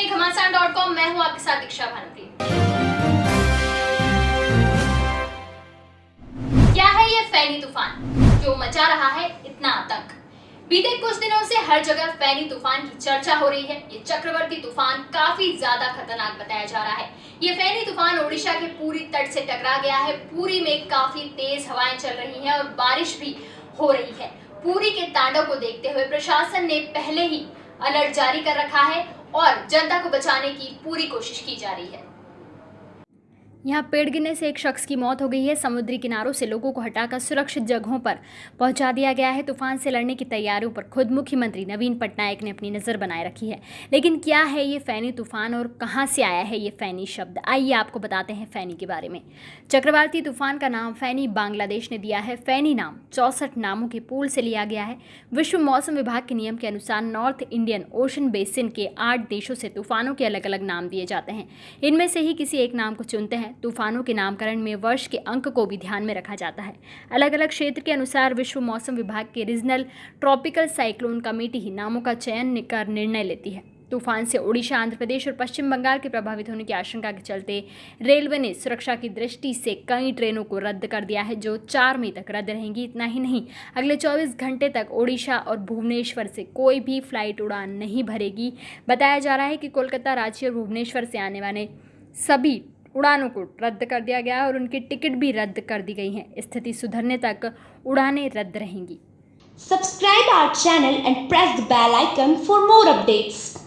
हैं घमासान dot com मैं हूँ आपके साथ दीक्षा भानुप्रिय क्या है ये फैनी तूफ़ान? जो मचा रहा है इतना आतंक बीते कुछ दिनों से हर जगह फैनी तूफ़ान की चर्चा हो रही है। ये चक्रवर्ती तूफ़ान काफ़ी ज़्यादा खतरनाक बताया जा रहा है। ये फैनी तूफ़ान ओडिशा के पूरी तट से टकरा गया है। पूरी में काफ़ी तेज हवाएँ चल रही हैं और बारिश भी हो रही है। पूरी के तांडव को देखते हुए प्रशासन ने पहले ही अलर्ट जारी कर रखा है और जनता को बचाने की पूरी कोशिश की जा रही है। यहाँ पेड़ गिरने से एक शख्स की मौत हो गई है। समुद्री किनारों से लोगों को हटाकर सुरक्षित जगहों पर पहुँचा दिया गया है। तूफ़ान से लड़ने की तैयारियों पर खुद मुख्यमंत्री नवीन पटनायक ने अपनी नज़र बनाए रखी है। लेकिन क्या है ये फैनी तूफ़ान और कहाँ से आया है ये फैनी शब्द? आइए आपको बताते हैं फैनी के बारे में। चक्रवाती तूफ़ान का नाम फैनी बांग्लादेश ने दिया है। फैनी नाम चौसठ नामों के पूल से लिया गया है। विश्व मौसम विभाग के नियम के अनुसार नॉर्थ इंडियन ओशन बेसिन के आठ देशों से तूफानों के अलग अलग नाम दिए जाते हैं। इनमें से ही किसी एक नाम को चुनते हैं। तूफानों के नामकरण में वर्ष के अंक को भी ध्यान में रखा जाता है। अलग अलग क्षेत्र के अनुसार विश्व मौसम विभाग के रीजनल ट्रॉपिकल साइक्लोन कमेटी ही नामों का चयन कर निर्णय लेती है। तूफ़ान से ओडिशा आंध्र प्रदेश और पश्चिम बंगाल के प्रभावित होने की आशंका के चलते रेलवे ने सुरक्षा की दृष्टि से कई ट्रेनों को रद्द कर दिया है, जो चार मई तक रद्द रहेंगी, इतना ही नहीं। अगले 24 घंटे तक ओडिशा और भुवनेश्वर से कोई भी फ़्लाइट उड़ान नहीं भरेगी। बताया जा रहा है कि कोलकाता, रांची और भुवनेश्वर से आने वाले सभी उड़ानों को रद्द कर दिया गया और उनकी टिकट भी रद्द कर दी गई है। स्थिति सुधरने तक उड़ानें रद्द रहेंगी। Subscribe our channel and press the bell icon for more updates